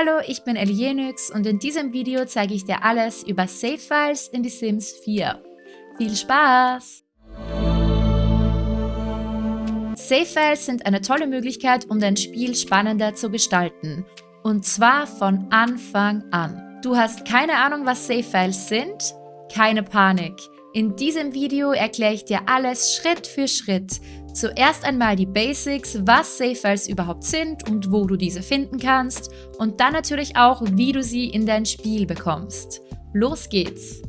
Hallo, ich bin Elienix und in diesem Video zeige ich dir alles über Save Files in The Sims 4. Viel Spaß! Save Files sind eine tolle Möglichkeit, um dein Spiel spannender zu gestalten. Und zwar von Anfang an. Du hast keine Ahnung, was Save Files sind? Keine Panik. In diesem Video erkläre ich dir alles Schritt für Schritt. Zuerst einmal die Basics, was Save-Files überhaupt sind und wo du diese finden kannst und dann natürlich auch, wie du sie in dein Spiel bekommst. Los geht's!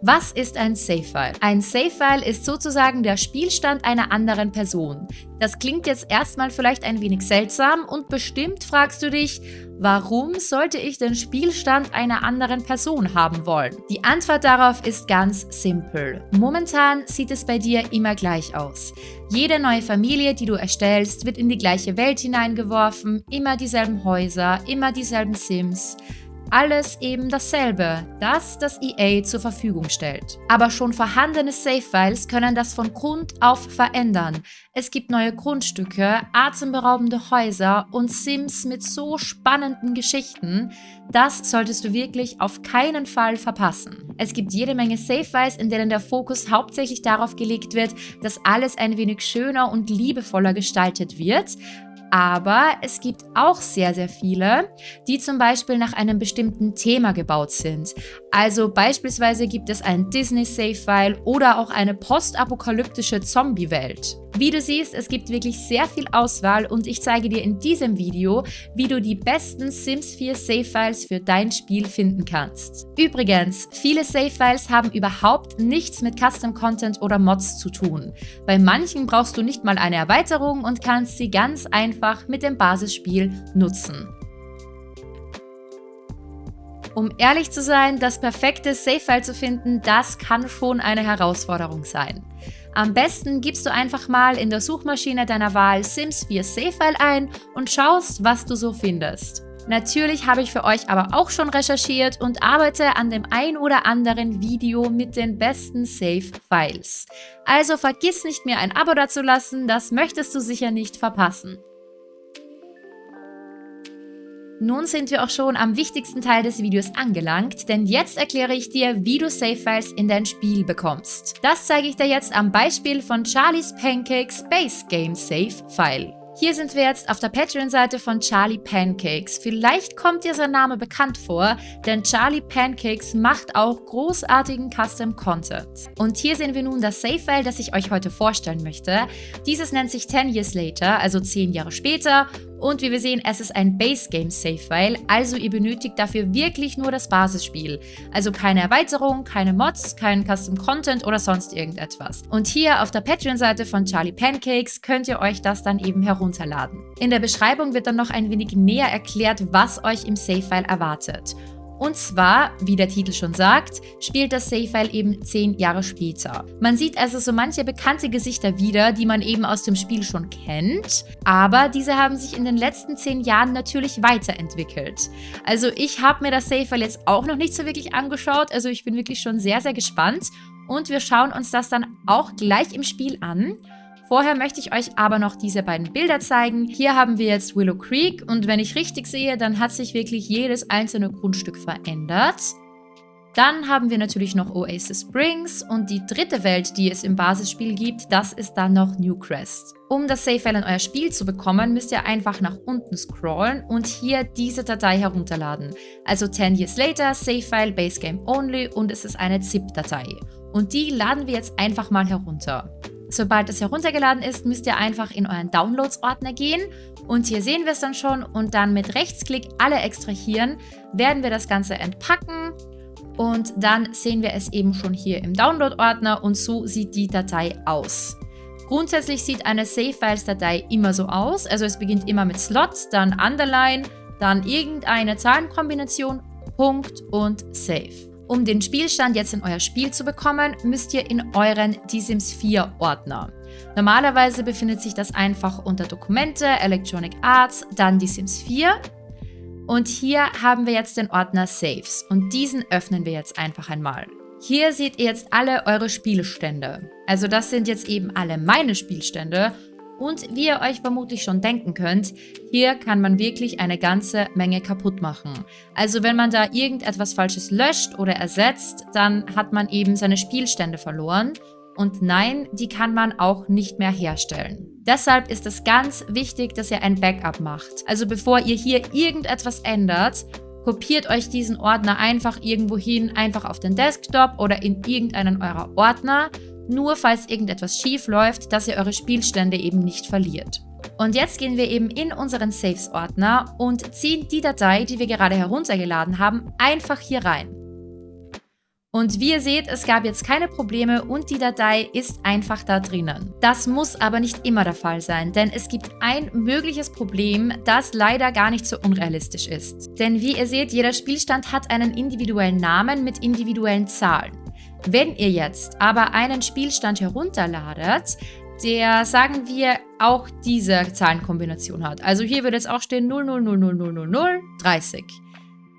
Was ist ein Save-File? Ein Save-File ist sozusagen der Spielstand einer anderen Person. Das klingt jetzt erstmal vielleicht ein wenig seltsam und bestimmt fragst du dich, warum sollte ich den Spielstand einer anderen Person haben wollen? Die Antwort darauf ist ganz simpel. Momentan sieht es bei dir immer gleich aus. Jede neue Familie, die du erstellst, wird in die gleiche Welt hineingeworfen, immer dieselben Häuser, immer dieselben Sims alles eben dasselbe, das das EA zur Verfügung stellt. Aber schon vorhandene Save-Files können das von Grund auf verändern. Es gibt neue Grundstücke, atemberaubende Häuser und Sims mit so spannenden Geschichten, das solltest du wirklich auf keinen Fall verpassen. Es gibt jede Menge Save-Files, in denen der Fokus hauptsächlich darauf gelegt wird, dass alles ein wenig schöner und liebevoller gestaltet wird, aber es gibt auch sehr, sehr viele, die zum Beispiel nach einem bestimmten Thema gebaut sind. Also beispielsweise gibt es ein Disney-Save-File oder auch eine postapokalyptische Zombie-Welt. Wie du siehst, es gibt wirklich sehr viel Auswahl und ich zeige dir in diesem Video, wie du die besten Sims 4 Save-Files für dein Spiel finden kannst. Übrigens, viele Save-Files haben überhaupt nichts mit Custom-Content oder Mods zu tun. Bei manchen brauchst du nicht mal eine Erweiterung und kannst sie ganz einfach mit dem Basisspiel nutzen. Um ehrlich zu sein, das perfekte Save-File zu finden, das kann schon eine Herausforderung sein. Am besten gibst du einfach mal in der Suchmaschine deiner Wahl Sims 4 Save-File ein und schaust, was du so findest. Natürlich habe ich für euch aber auch schon recherchiert und arbeite an dem ein oder anderen Video mit den besten Save-Files. Also vergiss nicht mir ein Abo dazulassen, das möchtest du sicher nicht verpassen. Nun sind wir auch schon am wichtigsten Teil des Videos angelangt, denn jetzt erkläre ich dir, wie du Save-Files in dein Spiel bekommst. Das zeige ich dir jetzt am Beispiel von Charlie's Pancakes Base Game Save File. Hier sind wir jetzt auf der Patreon-Seite von Charlie Pancakes. Vielleicht kommt dir sein Name bekannt vor, denn Charlie Pancakes macht auch großartigen Custom-Content. Und hier sehen wir nun das Save-File, das ich euch heute vorstellen möchte. Dieses nennt sich 10 Years Later, also 10 Jahre später und wie wir sehen, es ist ein Base Game Save File, also ihr benötigt dafür wirklich nur das Basisspiel. Also keine Erweiterung, keine Mods, kein Custom Content oder sonst irgendetwas. Und hier auf der Patreon-Seite von Charlie Pancakes könnt ihr euch das dann eben herunterladen. In der Beschreibung wird dann noch ein wenig näher erklärt, was euch im Save File erwartet. Und zwar, wie der Titel schon sagt, spielt das Save-File eben 10 Jahre später. Man sieht also so manche bekannte Gesichter wieder, die man eben aus dem Spiel schon kennt, aber diese haben sich in den letzten 10 Jahren natürlich weiterentwickelt. Also ich habe mir das Save-File jetzt auch noch nicht so wirklich angeschaut, also ich bin wirklich schon sehr, sehr gespannt und wir schauen uns das dann auch gleich im Spiel an. Vorher möchte ich euch aber noch diese beiden Bilder zeigen. Hier haben wir jetzt Willow Creek und wenn ich richtig sehe, dann hat sich wirklich jedes einzelne Grundstück verändert. Dann haben wir natürlich noch Oasis Springs und die dritte Welt, die es im Basisspiel gibt, das ist dann noch Newcrest. Um das Save-File in euer Spiel zu bekommen, müsst ihr einfach nach unten scrollen und hier diese Datei herunterladen. Also 10 Years Later, Save-File, Base Game Only und es ist eine ZIP-Datei. Und die laden wir jetzt einfach mal herunter. Sobald es heruntergeladen ist, müsst ihr einfach in euren Downloads-Ordner gehen. Und hier sehen wir es dann schon. Und dann mit Rechtsklick alle extrahieren, werden wir das Ganze entpacken. Und dann sehen wir es eben schon hier im Download-Ordner. Und so sieht die Datei aus. Grundsätzlich sieht eine Save-Files-Datei immer so aus, also es beginnt immer mit Slot, dann Underline, dann irgendeine Zahlenkombination, Punkt und Save. Um den Spielstand jetzt in euer Spiel zu bekommen, müsst ihr in euren Die Sims 4 Ordner. Normalerweise befindet sich das einfach unter Dokumente, Electronic Arts, dann Die Sims 4. Und hier haben wir jetzt den Ordner Saves und diesen öffnen wir jetzt einfach einmal. Hier seht ihr jetzt alle eure Spielstände. Also das sind jetzt eben alle meine Spielstände Und wie ihr euch vermutlich schon denken könnt, hier kann man wirklich eine ganze Menge kaputt machen. Also wenn man da irgendetwas Falsches löscht oder ersetzt, dann hat man eben seine Spielstände verloren. Und nein, die kann man auch nicht mehr herstellen. Deshalb ist es ganz wichtig, dass ihr ein Backup macht. Also bevor ihr hier irgendetwas ändert, kopiert euch diesen Ordner einfach irgendwo hin, einfach auf den Desktop oder in irgendeinen eurer Ordner nur falls irgendetwas schief läuft, dass ihr eure Spielstände eben nicht verliert. Und jetzt gehen wir eben in unseren Saves-Ordner und ziehen die Datei, die wir gerade heruntergeladen haben, einfach hier rein. Und wie ihr seht, es gab jetzt keine Probleme und die Datei ist einfach da drinnen. Das muss aber nicht immer der Fall sein, denn es gibt ein mögliches Problem, das leider gar nicht so unrealistisch ist. Denn wie ihr seht, jeder Spielstand hat einen individuellen Namen mit individuellen Zahlen. Wenn ihr jetzt aber einen Spielstand herunterladet, der, sagen wir, auch diese Zahlenkombination hat. Also hier würde jetzt auch stehen 00000030.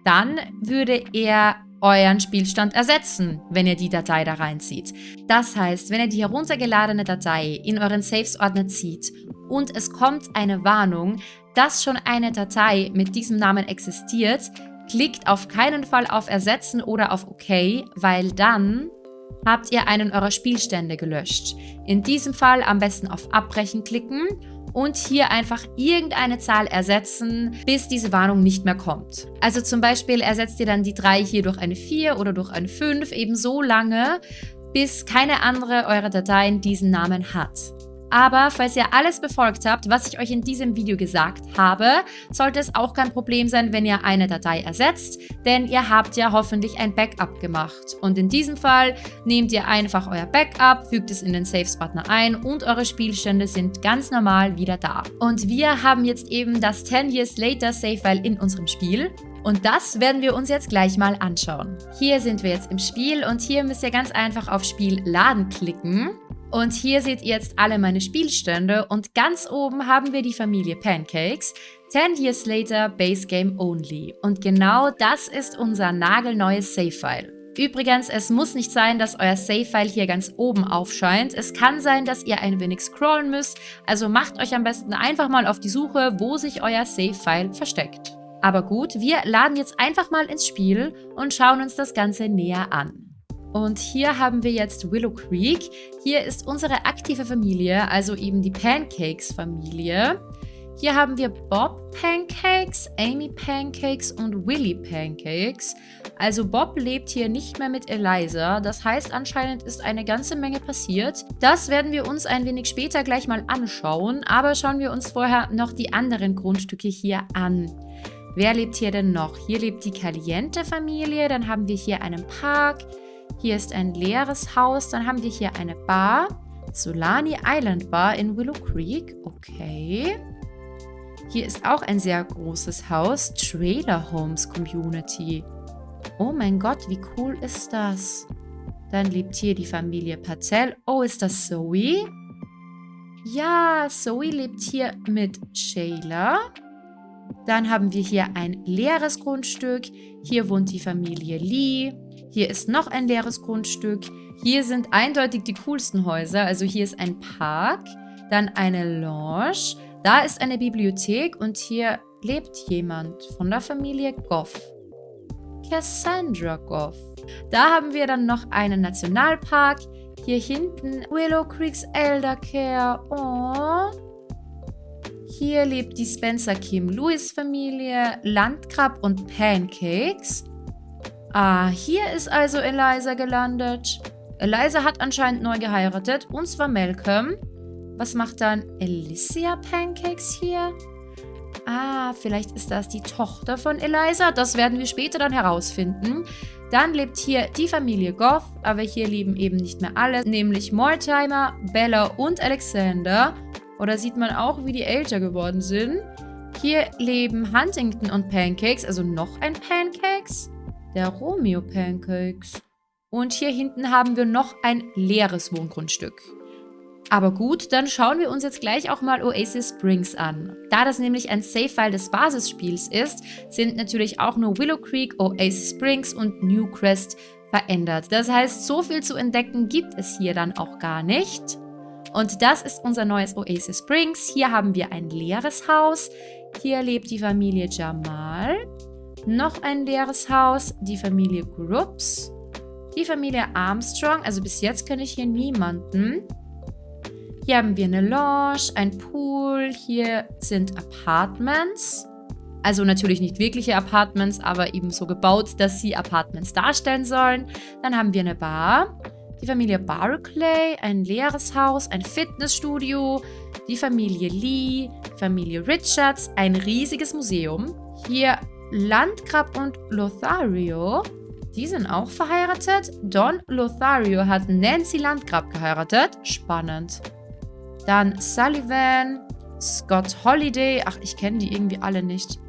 Dann würde er euren Spielstand ersetzen, wenn ihr die Datei da reinzieht. Das heißt, wenn ihr die heruntergeladene Datei in euren Saves-Ordner zieht und es kommt eine Warnung, dass schon eine Datei mit diesem Namen existiert, Klickt auf keinen Fall auf Ersetzen oder auf OK, weil dann habt ihr einen eurer Spielstände gelöscht. In diesem Fall am besten auf Abbrechen klicken und hier einfach irgendeine Zahl ersetzen, bis diese Warnung nicht mehr kommt. Also zum Beispiel ersetzt ihr dann die 3 hier durch eine 4 oder durch eine 5 eben so lange, bis keine andere eurer Dateien diesen Namen hat. Aber falls ihr alles befolgt habt, was ich euch in diesem Video gesagt habe, sollte es auch kein Problem sein, wenn ihr eine Datei ersetzt, denn ihr habt ja hoffentlich ein Backup gemacht. Und in diesem Fall nehmt ihr einfach euer Backup, fügt es in den Saves-Ordner ein und eure Spielstände sind ganz normal wieder da. Und wir haben jetzt eben das 10 Years Later Save-File in unserem Spiel. Und das werden wir uns jetzt gleich mal anschauen. Hier sind wir jetzt im Spiel und hier müsst ihr ganz einfach auf Spiel laden klicken. Und hier seht ihr jetzt alle meine Spielstände und ganz oben haben wir die Familie Pancakes. 10 Years Later Base Game Only. Und genau das ist unser nagelneues Save-File. Übrigens, es muss nicht sein, dass euer Save-File hier ganz oben aufscheint. Es kann sein, dass ihr ein wenig scrollen müsst, also macht euch am besten einfach mal auf die Suche, wo sich euer Save-File versteckt. Aber gut, wir laden jetzt einfach mal ins Spiel und schauen uns das Ganze näher an. Und hier haben wir jetzt Willow Creek. Hier ist unsere aktive Familie, also eben die Pancakes-Familie. Hier haben wir Bob Pancakes, Amy Pancakes und Willy Pancakes. Also Bob lebt hier nicht mehr mit Eliza. Das heißt, anscheinend ist eine ganze Menge passiert. Das werden wir uns ein wenig später gleich mal anschauen. Aber schauen wir uns vorher noch die anderen Grundstücke hier an. Wer lebt hier denn noch? Hier lebt die Caliente-Familie. Dann haben wir hier einen Park. Hier ist ein leeres Haus. Dann haben wir hier eine Bar. Solani Island Bar in Willow Creek. Okay. Hier ist auch ein sehr großes Haus. Trailer Homes Community. Oh mein Gott, wie cool ist das? Dann lebt hier die Familie Patel. Oh, ist das Zoe? Ja, Zoe lebt hier mit Shayla. Dann haben wir hier ein leeres Grundstück. Hier wohnt die Familie Lee. Hier ist noch ein leeres Grundstück. Hier sind eindeutig die coolsten Häuser. Also hier ist ein Park, dann eine Lounge. Da ist eine Bibliothek und hier lebt jemand von der Familie Goff. Cassandra Goff. Da haben wir dann noch einen Nationalpark. Hier hinten Willow Creeks Elder Care. Oh. Hier lebt die Spencer Kim Lewis Familie, Landkrab und Pancakes. Ah, hier ist also Eliza gelandet. Eliza hat anscheinend neu geheiratet, und zwar Malcolm. Was macht dann Alicia Pancakes hier? Ah, vielleicht ist das die Tochter von Eliza. Das werden wir später dann herausfinden. Dann lebt hier die Familie Goff, aber hier leben eben nicht mehr alle, nämlich Mortimer, Bella und Alexander. Oder sieht man auch, wie die älter geworden sind. Hier leben Huntington und Pancakes, also noch ein Pancakes der Romeo Pancakes. Und hier hinten haben wir noch ein leeres Wohngrundstück. Aber gut, dann schauen wir uns jetzt gleich auch mal Oasis Springs an. Da das nämlich ein Save-File des Basisspiels ist, sind natürlich auch nur Willow Creek, Oasis Springs und New Crest verändert. Das heißt, so viel zu entdecken gibt es hier dann auch gar nicht. Und das ist unser neues Oasis Springs. Hier haben wir ein leeres Haus. Hier lebt die Familie Jamal. Noch ein leeres Haus, die Familie Groups. Die Familie Armstrong, also bis jetzt kenne ich hier niemanden. Hier haben wir eine Lounge, ein Pool. Hier sind Apartments. Also natürlich nicht wirkliche Apartments, aber eben so gebaut, dass sie Apartments darstellen sollen. Dann haben wir eine Bar, die Familie Barclay, ein leeres Haus, ein Fitnessstudio, die Familie Lee, Familie Richards, ein riesiges Museum. Hier Landgrab und Lothario, die sind auch verheiratet. Don Lothario hat Nancy Landgrab geheiratet. Spannend. Dann Sullivan, Scott Holiday. Ach, ich kenne die irgendwie alle nicht.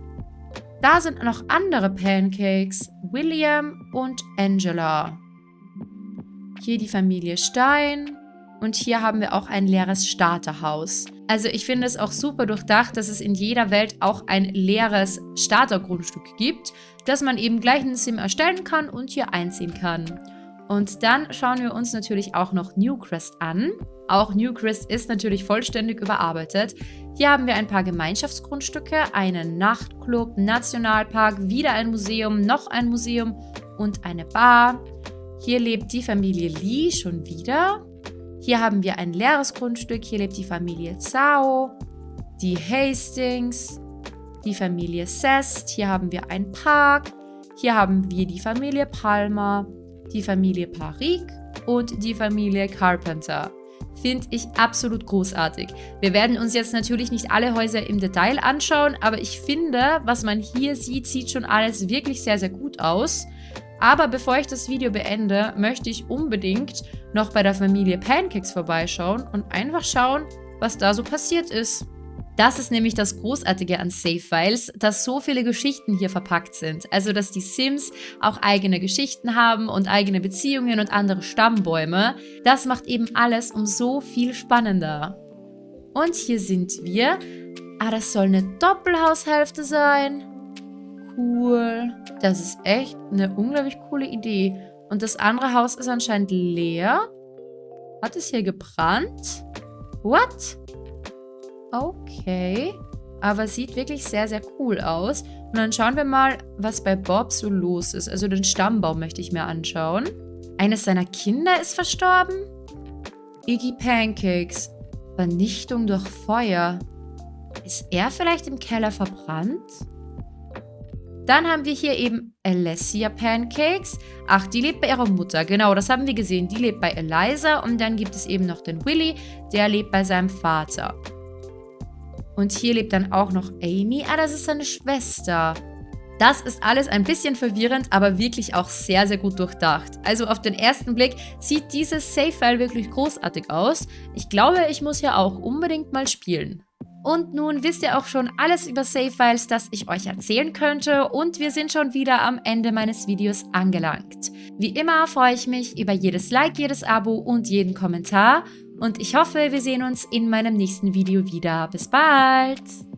Da sind noch andere Pancakes. William und Angela. Hier die Familie Stein. Und hier haben wir auch ein leeres Starterhaus. Also ich finde es auch super durchdacht, dass es in jeder Welt auch ein leeres Startergrundstück gibt, das man eben gleich in Sim erstellen kann und hier einziehen kann. Und dann schauen wir uns natürlich auch noch Newcrest an. Auch Newcrest ist natürlich vollständig überarbeitet. Hier haben wir ein paar Gemeinschaftsgrundstücke, einen Nachtclub, Nationalpark, wieder ein Museum, noch ein Museum und eine Bar. Hier lebt die Familie Lee schon wieder. Hier haben wir ein leeres Grundstück. Hier lebt die Familie Zhao, die Hastings, die Familie Sest. Hier haben wir einen Park. Hier haben wir die Familie Palmer, die Familie Parik und die Familie Carpenter. Finde ich absolut großartig. Wir werden uns jetzt natürlich nicht alle Häuser im Detail anschauen, aber ich finde, was man hier sieht, sieht schon alles wirklich sehr, sehr gut aus. Aber bevor ich das Video beende, möchte ich unbedingt noch bei der Familie Pancakes vorbeischauen und einfach schauen, was da so passiert ist. Das ist nämlich das Großartige an Save Files, dass so viele Geschichten hier verpackt sind. Also, dass die Sims auch eigene Geschichten haben und eigene Beziehungen und andere Stammbäume. Das macht eben alles um so viel spannender. Und hier sind wir. Ah, das soll eine Doppelhaushälfte sein. Cool. Das ist echt eine unglaublich coole Idee. Und das andere Haus ist anscheinend leer. Hat es hier gebrannt? What? Okay. Aber sieht wirklich sehr, sehr cool aus. Und dann schauen wir mal, was bei Bob so los ist. Also den Stammbaum möchte ich mir anschauen. Eines seiner Kinder ist verstorben? Iggy Pancakes. Vernichtung durch Feuer. Ist er vielleicht im Keller verbrannt? Dann haben wir hier eben Alessia Pancakes. Ach, die lebt bei ihrer Mutter. Genau, das haben wir gesehen. Die lebt bei Eliza. Und dann gibt es eben noch den Willy. Der lebt bei seinem Vater. Und hier lebt dann auch noch Amy. Ah, das ist seine Schwester. Das ist alles ein bisschen verwirrend, aber wirklich auch sehr, sehr gut durchdacht. Also auf den ersten Blick sieht dieses Save-File wirklich großartig aus. Ich glaube, ich muss ja auch unbedingt mal spielen. Und nun wisst ihr auch schon alles über Save-Files, das ich euch erzählen könnte und wir sind schon wieder am Ende meines Videos angelangt. Wie immer freue ich mich über jedes Like, jedes Abo und jeden Kommentar und ich hoffe, wir sehen uns in meinem nächsten Video wieder. Bis bald!